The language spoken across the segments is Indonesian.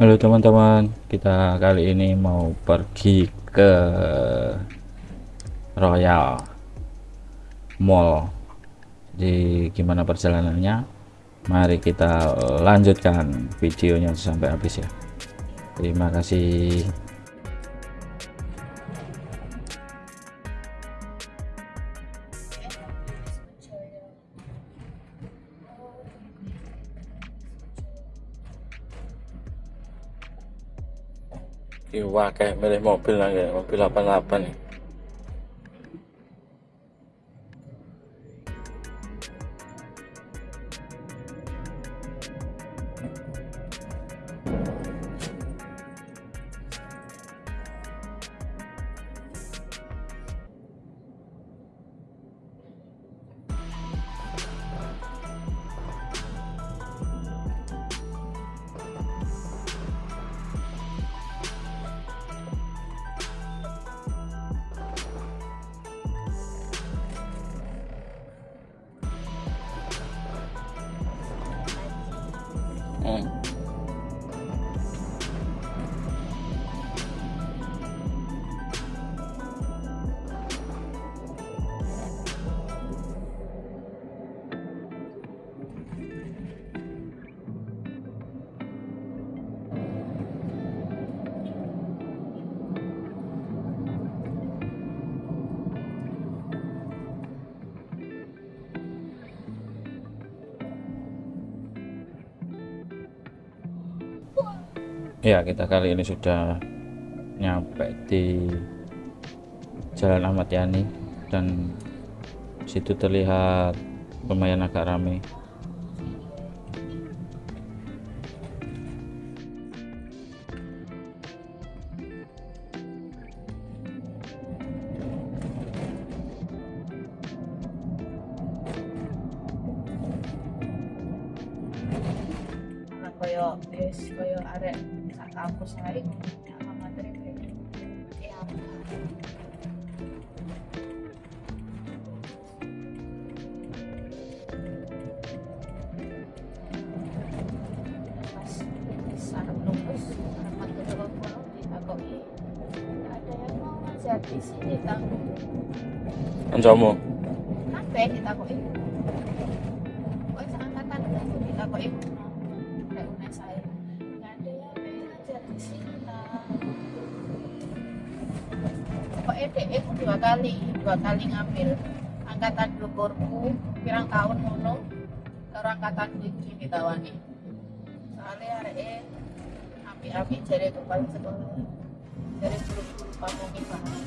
Halo teman-teman, kita kali ini mau pergi ke Royal Mall. Jadi gimana perjalanannya? Mari kita lanjutkan videonya sampai habis ya. Terima kasih. Iwa kayak milih mobil lah ya, mobil 88 nih. Hmm. Ya, kita kali ini sudah nyampe di Jalan Ahmad Yani dan situ terlihat lumayan agak ramai. kaya wis kaya arek kampus ae sama materi ya. Pas sarap nunggus sarap materi kono ditakoki ada yang mau ngajar di sini tang Anjamu. Dua kali dua kali ngambil angkatan dhuwurku pirang tahun ngono karo angkatan iki ditawani soalnya areke api-api jare kepala sekolah dari guru-guru pamungkin banget.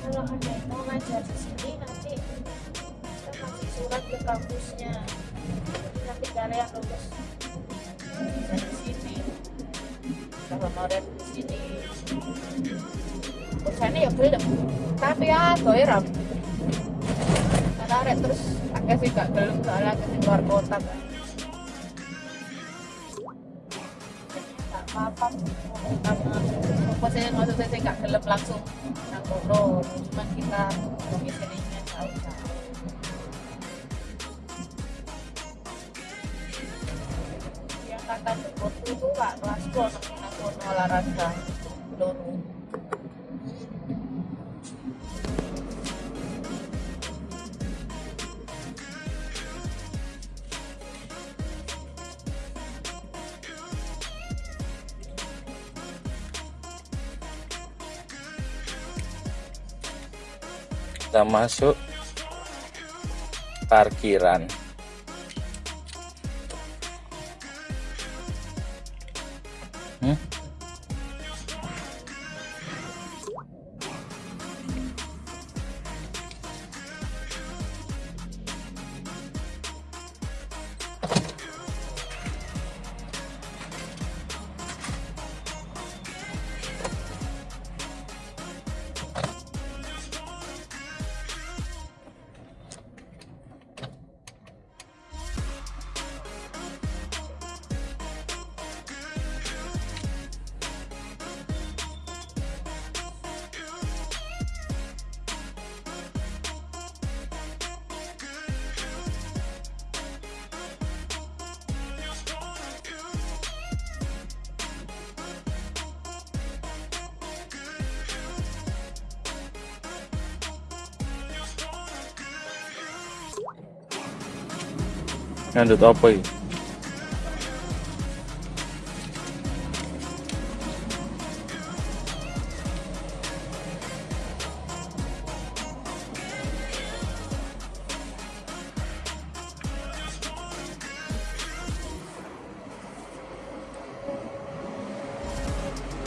Kalau ada yang mau ngajar di sini nanti kita kasih surat ke kampusnya. Nanti kalian lulus dari sini. Kalau honorer bosannya ya gelem tapi ya doy ram karena terus akeh sih gak gelem soalnya akeh sing luar kota kan apa-apa apa sih maksudnya sih gak gelem langsung nang kono. Cuman kita domisilinya jauh-jauh yang kata Jepot itu kelasku anak kono olahraga loro Kita masuk parkiran. Ngandut apa iki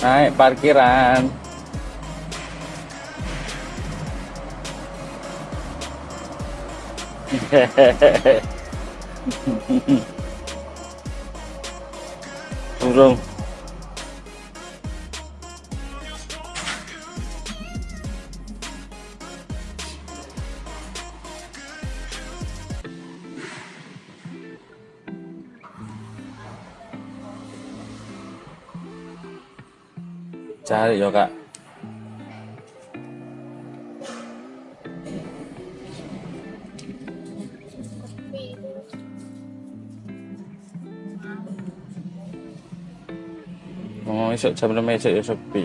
naik parkiran Burung. Cari yo kak. Oh, esok jam 6 esok ya sepi.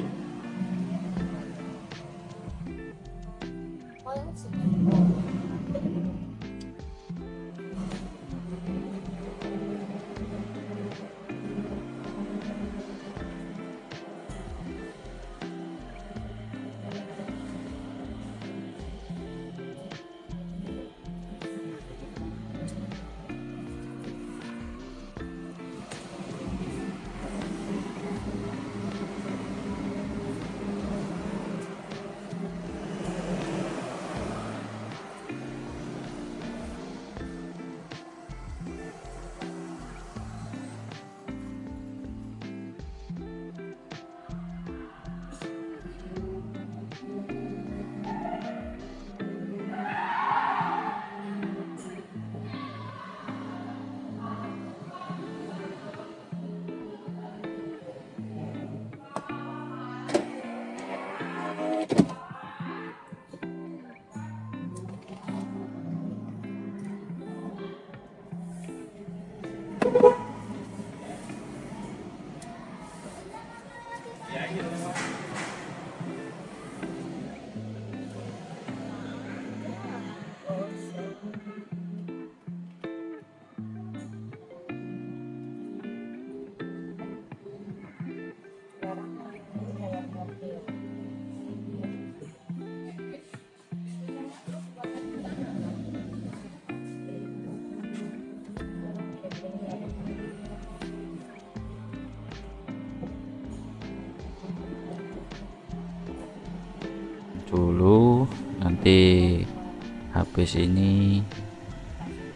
Habis ini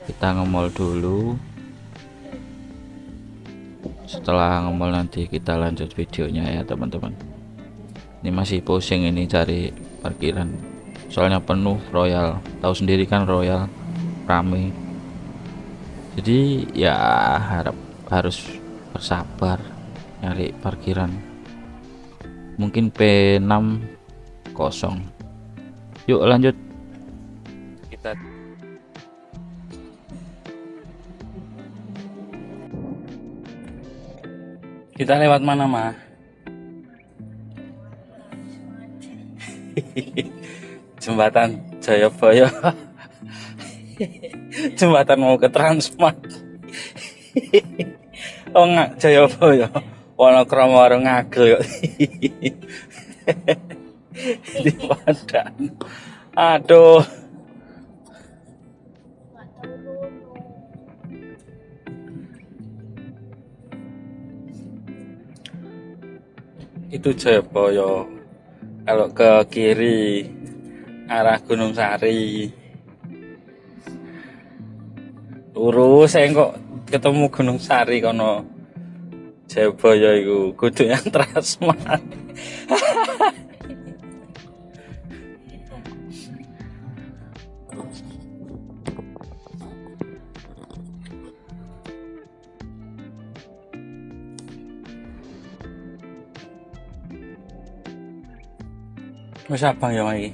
kita ngemol dulu. Setelah ngemol nanti kita lanjut videonya ya teman-teman. Ini masih pusing ini cari parkiran. Soalnya penuh royal. Tahu sendiri kan royal rame. Jadi ya harap harus bersabar nyari parkiran. Mungkin P6 kosong yuk lanjut. Kita kita lewat mana mah jembatan Jayabaya jembatan mau ke Transmart. Oh nggak Jayabaya Wonokromo warung ngagel yuk di Padang. Aduh. Itu Jayabaya. Kalau ke kiri arah Gunung Sari. Lurus saya kok ketemu Gunung Sari kono. Jayabaya iku kudu yang Transmart. Wis abang ya iki.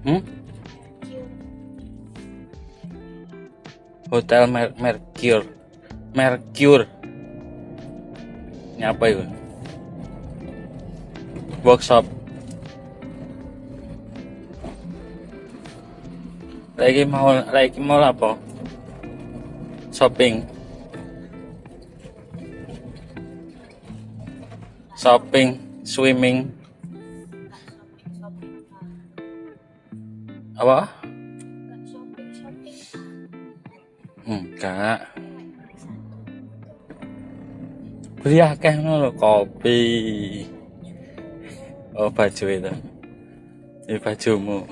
Hmm? Hotel Mer Mercure. Mercure. Ini apa itu? workshop lagi mau lagi mau apa shopping. Shopping swimming. Apa? Enggak. Beli akeh lho, kopi. Oh baju itu. Ini bajumu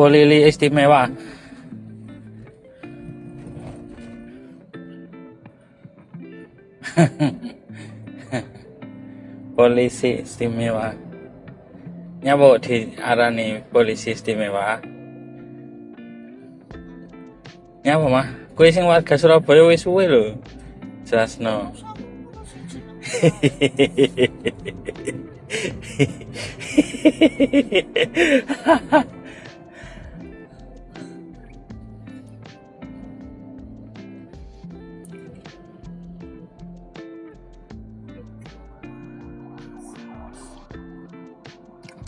Polili istimewa. Polisi istimewa. Nyapa diarani polisi istimewa. Nyapa mah. Kowe sing warga Surabaya wis suwe lho jelasno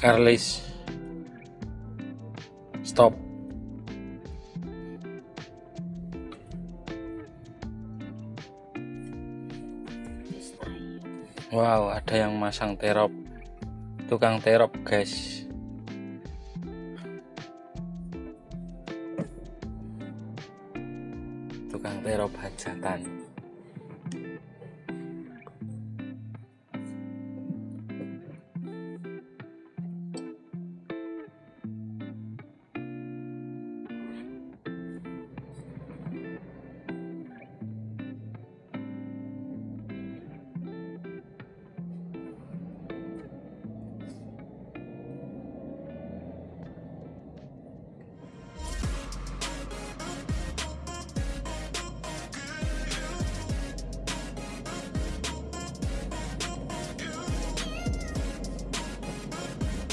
Carlis stop Wow, ada yang masang terop. Tukang terop, guys. Tukang terop hajatan.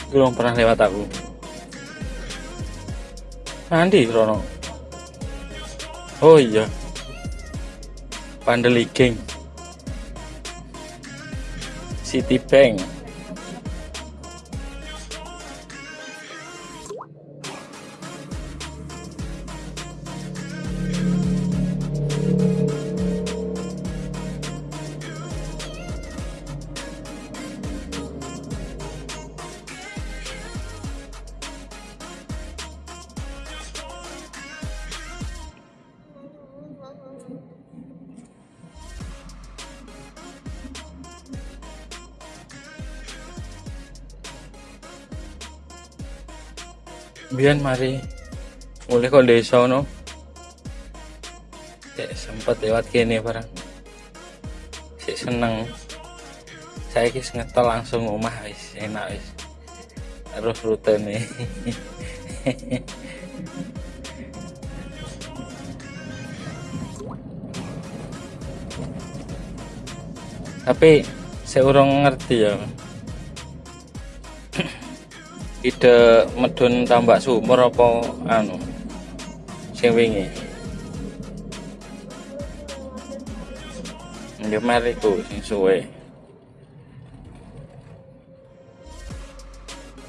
Belum pernah lewat aku. Nanti Rono. Oh iya. Pandeliging. Citibank. Biar mari mulai kok desa no. Cek sempat lewat kene barang. Cek seneng. Saya kis ngetol langsung omah wis enak wis. Terus rute nih. Tapi saya urung ngerti ya. Ide medun tambak sumur apa anu? Sing wingi. Ya mari ku sing suwe.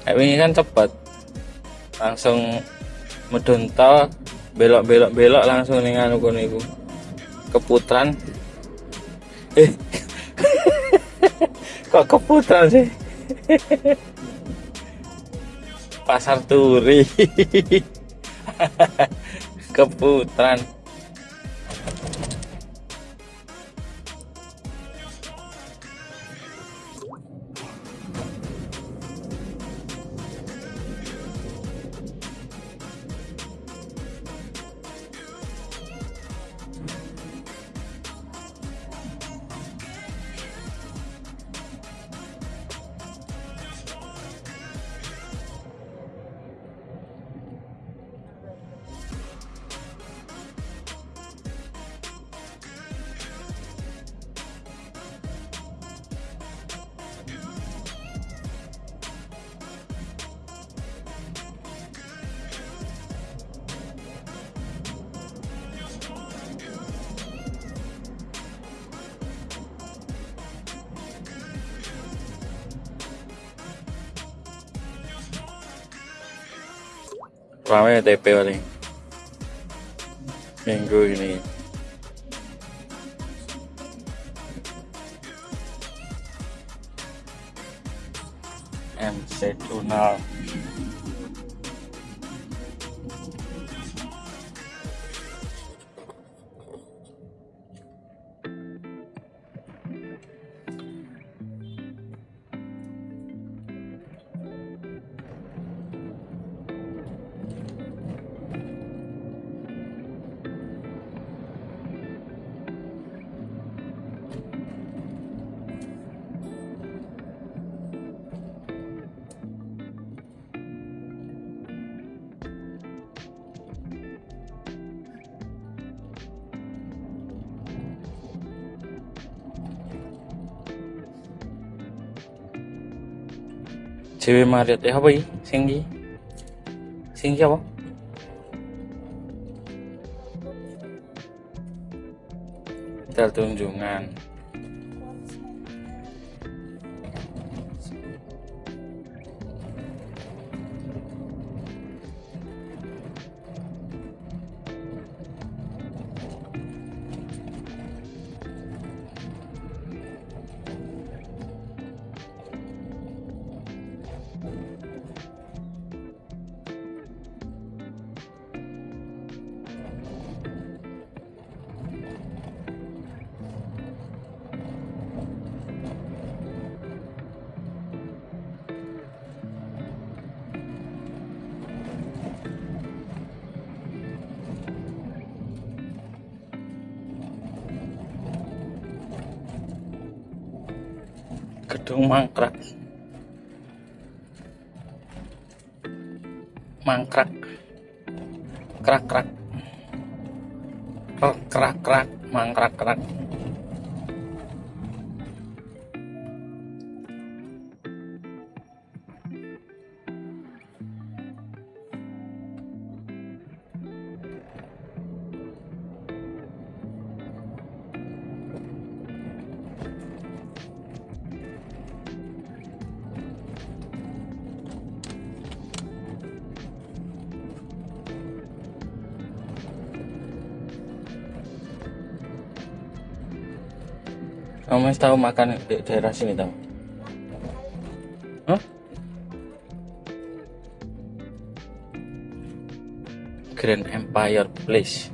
Kayak wingi kan cepet langsung medun tol belok belok belok langsung ning anu kono iku. Keputran. Eh. Kok keputran sih pasar turi. Keputran rame TP paling. Minggu ini cewek Marit ya apa ini? Singgi singgi apa? Tertunjungan gedung mangkrak. Mangkrak. Krak krak krak krak krak mangkrak krak Kamu masih tahu makan di daerah sini tahu? Hah? Grand Empire Place.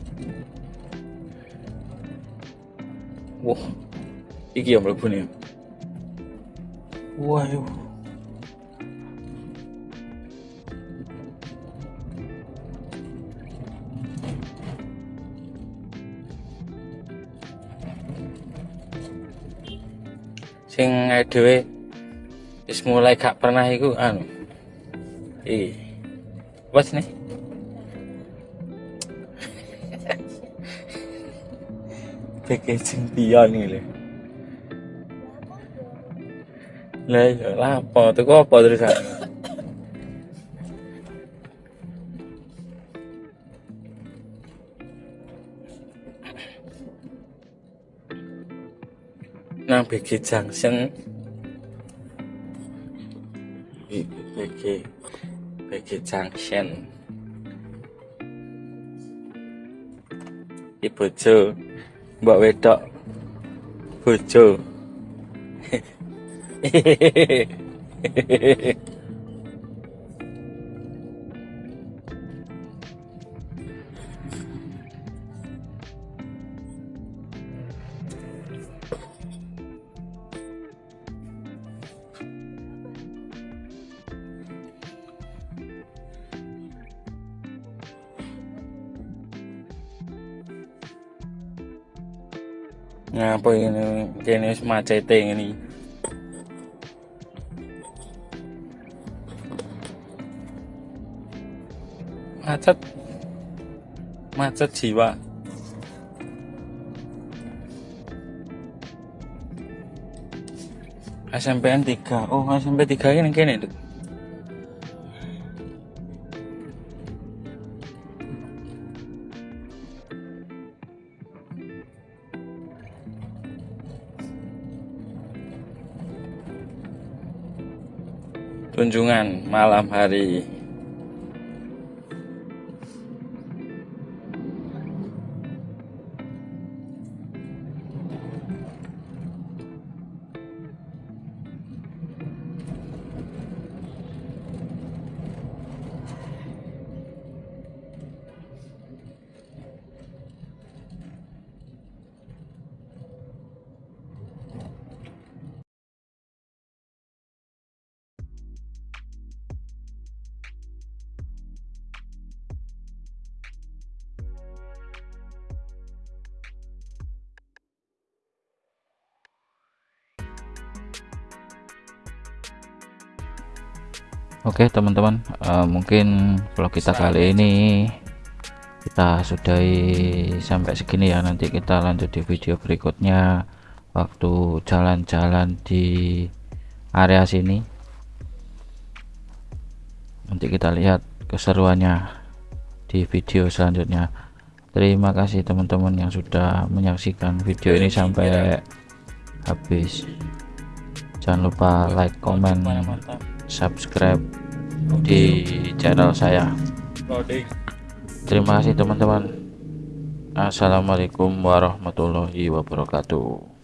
Wah, iki yang mlebu nih. Waduh. Sing dhewe wis mulai gak pernah iku anu. Iki wes nih. Packaging pion iki lho lah iya lah apa? Tuku apa terusan BG Junction. BG BG Junction. Di bojo mbak wedok. Bojo ngapa ini kene macete ngene macet. Macet jiwa. SMPN 3 oh SMP 3 ini kene Duk. Tunjungan malam hari Oke teman-teman eh, mungkin vlog kita kali ini kita sudahi sampai segini ya. Nanti kita lanjut di video berikutnya. Waktu jalan-jalan di area sini. Nanti kita lihat keseruannya di video selanjutnya. Terima kasih teman-teman yang sudah menyaksikan video ini sampai habis. Jangan lupa like comment subscribe di channel saya. Terima kasih teman-teman. Assalamualaikum warahmatullahi wabarakatuh